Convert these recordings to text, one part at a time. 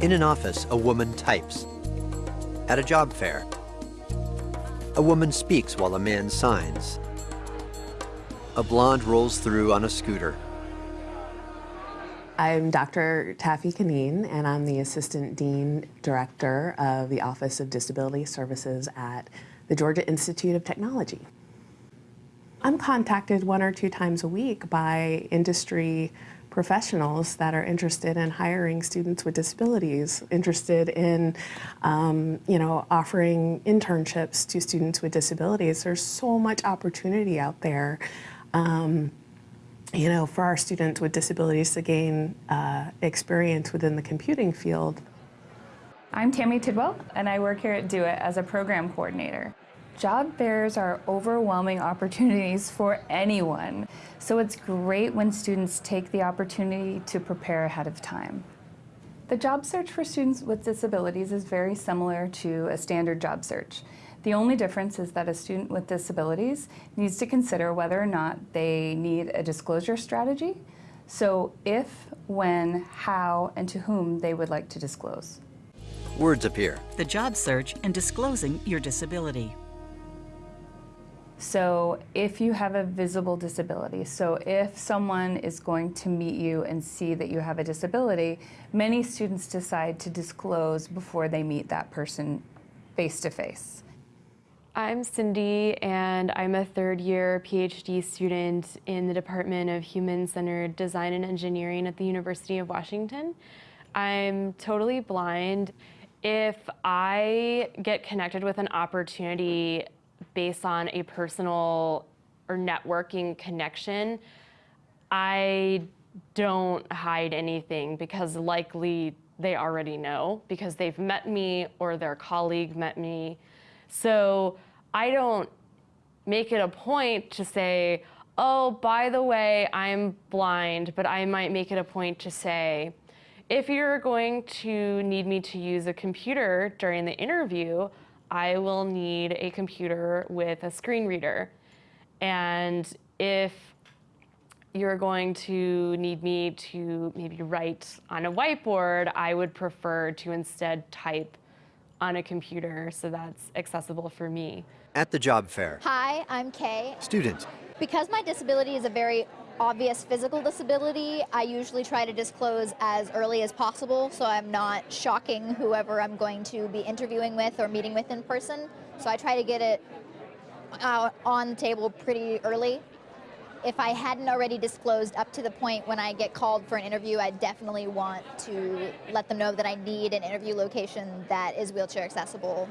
In an office, a woman types. At a job fair, a woman speaks while a man signs. A blonde rolls through on a scooter. I'm Dr. Taffy Kaneen, and I'm the Assistant Dean Director of the Office of Disability Services at the Georgia Institute of Technology. I'm contacted one or two times a week by industry professionals that are interested in hiring students with disabilities, interested in, um, you know, offering internships to students with disabilities. There's so much opportunity out there. Um, you know, for our students with disabilities to gain uh, experience within the computing field. I'm Tammy Tidwell, and I work here at DO-IT as a program coordinator. Job fairs are overwhelming opportunities for anyone, so it's great when students take the opportunity to prepare ahead of time. The job search for students with disabilities is very similar to a standard job search. The only difference is that a student with disabilities needs to consider whether or not they need a disclosure strategy. So if, when, how, and to whom they would like to disclose. Words appear. The job search and disclosing your disability. So if you have a visible disability, so if someone is going to meet you and see that you have a disability, many students decide to disclose before they meet that person face to face. I'm Cindy, and I'm a third year PhD student in the Department of Human Centered Design and Engineering at the University of Washington. I'm totally blind. If I get connected with an opportunity based on a personal or networking connection, I don't hide anything because likely they already know because they've met me or their colleague met me. So I don't make it a point to say, oh, by the way, I'm blind, but I might make it a point to say, if you're going to need me to use a computer during the interview, I will need a computer with a screen reader. And if you're going to need me to maybe write on a whiteboard, I would prefer to instead type on a computer so that's accessible for me. At the job fair. Hi, I'm Kay. Student. Because my disability is a very obvious physical disability, I usually try to disclose as early as possible so I'm not shocking whoever I'm going to be interviewing with or meeting with in person. So I try to get it out on the table pretty early. If I hadn't already disclosed up to the point when I get called for an interview, I definitely want to let them know that I need an interview location that is wheelchair accessible.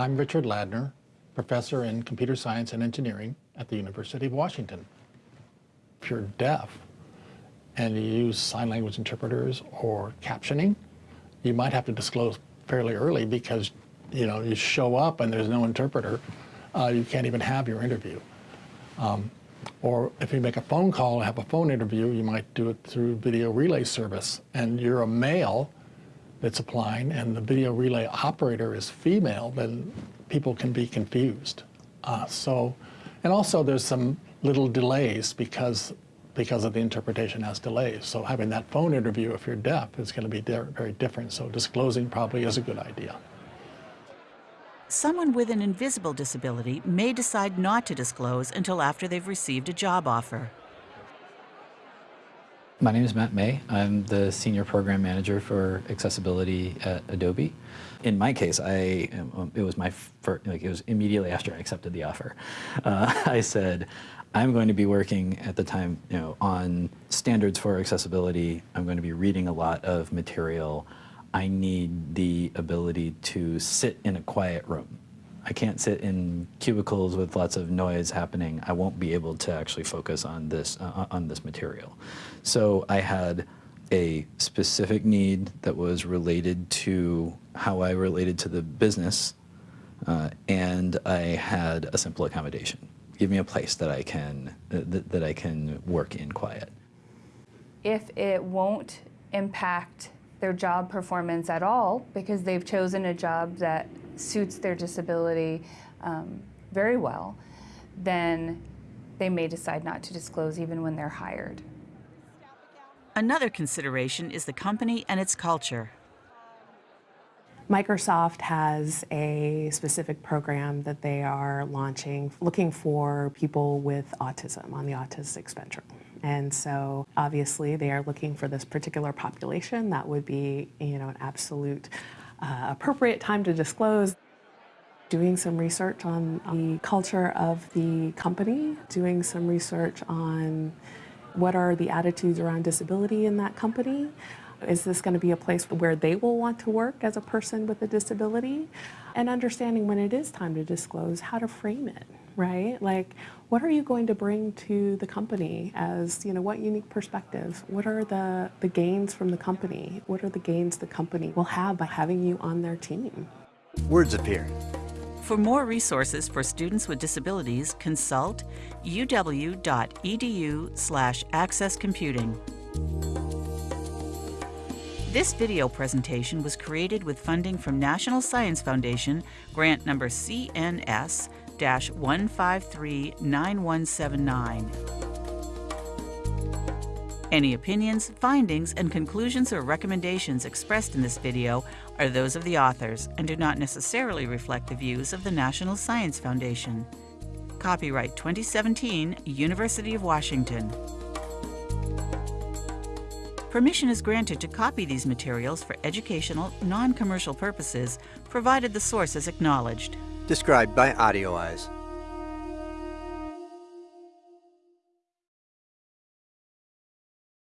I'm Richard Ladner, professor in computer science and engineering at the University of Washington if you're deaf and you use sign language interpreters or captioning, you might have to disclose fairly early because you know you show up and there's no interpreter, uh, you can't even have your interview. Um, or if you make a phone call and have a phone interview, you might do it through video relay service, and you're a male that's applying, and the video relay operator is female, then people can be confused. Uh, so, and also there's some little delays because because of the interpretation has delays. So having that phone interview if you're deaf is going to be very different. So disclosing probably is a good idea. Someone with an invisible disability may decide not to disclose until after they've received a job offer. My name is Matt May. I'm the Senior Program Manager for Accessibility at Adobe. In my case, I um, it was my first, like it was immediately after I accepted the offer. Uh, I said, I'm going to be working at the time you know, on standards for accessibility. I'm going to be reading a lot of material. I need the ability to sit in a quiet room. I can't sit in cubicles with lots of noise happening. I won't be able to actually focus on this, uh, on this material. So I had a specific need that was related to how I related to the business, uh, and I had a simple accommodation give me a place that I can uh, that, that I can work in quiet. If it won't impact their job performance at all because they've chosen a job that suits their disability um, very well, then they may decide not to disclose even when they're hired. Another consideration is the company and its culture. Microsoft has a specific program that they are launching looking for people with autism on the autistic spectrum. And so obviously they are looking for this particular population. That would be, you know, an absolute uh, appropriate time to disclose. Doing some research on the culture of the company, doing some research on what are the attitudes around disability in that company. Is this going to be a place where they will want to work as a person with a disability? And understanding when it is time to disclose, how to frame it, right? Like, what are you going to bring to the company as, you know, what unique perspectives? What are the, the gains from the company? What are the gains the company will have by having you on their team? Words appear. For more resources for students with disabilities, consult uw.edu slash accesscomputing. This video presentation was created with funding from National Science Foundation, grant number CNS-1539179. Any opinions, findings, and conclusions or recommendations expressed in this video are those of the authors and do not necessarily reflect the views of the National Science Foundation. Copyright 2017, University of Washington. Permission is granted to copy these materials for educational, non-commercial purposes, provided the source is acknowledged. Described by AudioEyes.